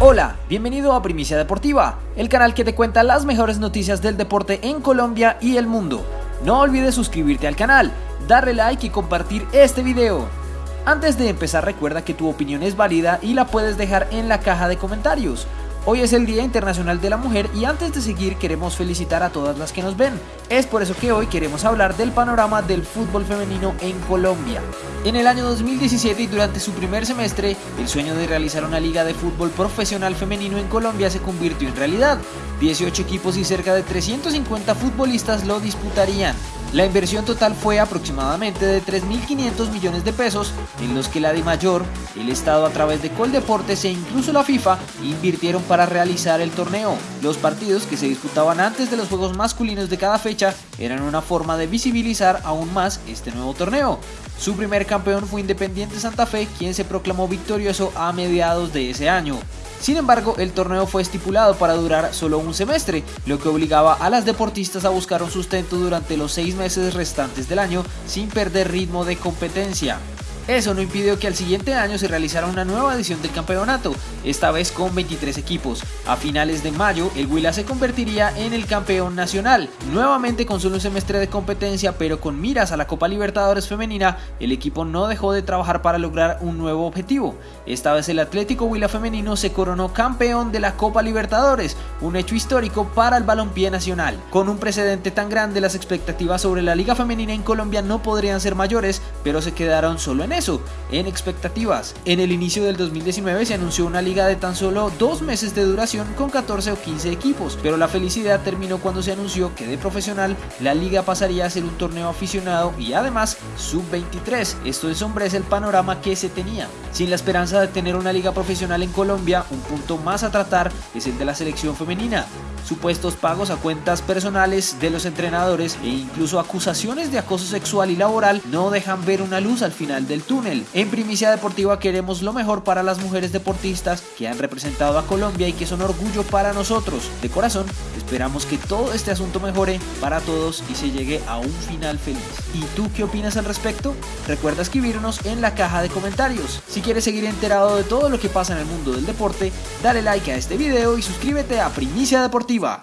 Hola, bienvenido a Primicia Deportiva, el canal que te cuenta las mejores noticias del deporte en Colombia y el mundo. No olvides suscribirte al canal, darle like y compartir este video. Antes de empezar recuerda que tu opinión es válida y la puedes dejar en la caja de comentarios. Hoy es el Día Internacional de la Mujer y antes de seguir queremos felicitar a todas las que nos ven. Es por eso que hoy queremos hablar del panorama del fútbol femenino en Colombia. En el año 2017 y durante su primer semestre, el sueño de realizar una liga de fútbol profesional femenino en Colombia se convirtió en realidad. 18 equipos y cerca de 350 futbolistas lo disputarían. La inversión total fue aproximadamente de 3.500 millones de pesos, en los que la de mayor, el Estado a través de Coldeportes e incluso la FIFA invirtieron para realizar el torneo. Los partidos que se disputaban antes de los juegos masculinos de cada fecha eran una forma de visibilizar aún más este nuevo torneo. Su primer campeón fue Independiente Santa Fe, quien se proclamó victorioso a mediados de ese año. Sin embargo, el torneo fue estipulado para durar solo un semestre, lo que obligaba a las deportistas a buscar un sustento durante los seis meses restantes del año sin perder ritmo de competencia. Eso no impidió que al siguiente año se realizara una nueva edición del campeonato, esta vez con 23 equipos. A finales de mayo, el Huila se convertiría en el campeón nacional. Nuevamente con solo un semestre de competencia, pero con miras a la Copa Libertadores femenina, el equipo no dejó de trabajar para lograr un nuevo objetivo. Esta vez el Atlético Huila femenino se coronó campeón de la Copa Libertadores, un hecho histórico para el balompié nacional. Con un precedente tan grande, las expectativas sobre la liga femenina en Colombia no podrían ser mayores, pero se quedaron solo en eso, en expectativas. En el inicio del 2019 se anunció una liga de tan solo dos meses de duración con 14 o 15 equipos, pero la felicidad terminó cuando se anunció que de profesional la liga pasaría a ser un torneo aficionado y además sub-23. Esto es el panorama que se tenía. Sin la esperanza de tener una liga profesional en Colombia, un punto más a tratar es el de la selección femenina supuestos pagos a cuentas personales de los entrenadores e incluso acusaciones de acoso sexual y laboral no dejan ver una luz al final del túnel. En Primicia Deportiva queremos lo mejor para las mujeres deportistas que han representado a Colombia y que son orgullo para nosotros. De corazón, esperamos que todo este asunto mejore para todos y se llegue a un final feliz. ¿Y tú qué opinas al respecto? Recuerda escribirnos en la caja de comentarios. Si quieres seguir enterado de todo lo que pasa en el mundo del deporte, dale like a este video y suscríbete a Primicia Deportiva.